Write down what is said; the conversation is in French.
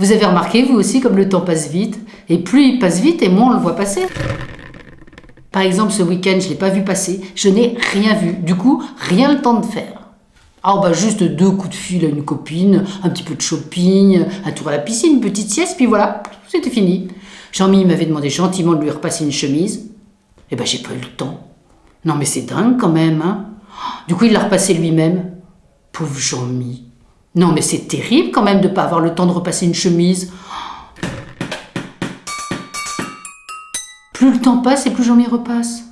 Vous avez remarqué, vous aussi, comme le temps passe vite Et plus il passe vite, et moins on le voit passer. Par exemple, ce week-end, je ne l'ai pas vu passer, je n'ai rien vu. Du coup, rien le temps de faire. Ah bah juste deux coups de fil à une copine, un petit peu de shopping, un tour à la piscine, une petite sieste, puis voilà, c'était fini. Jean-Mi m'avait demandé gentiment de lui repasser une chemise. Eh ben j'ai pas eu le temps. Non mais c'est dingue quand même, hein. Du coup il l'a repassé lui-même. Pauvre Jean-Mi. Non mais c'est terrible quand même de pas avoir le temps de repasser une chemise. Plus le temps passe et plus Jean-Mi repasse.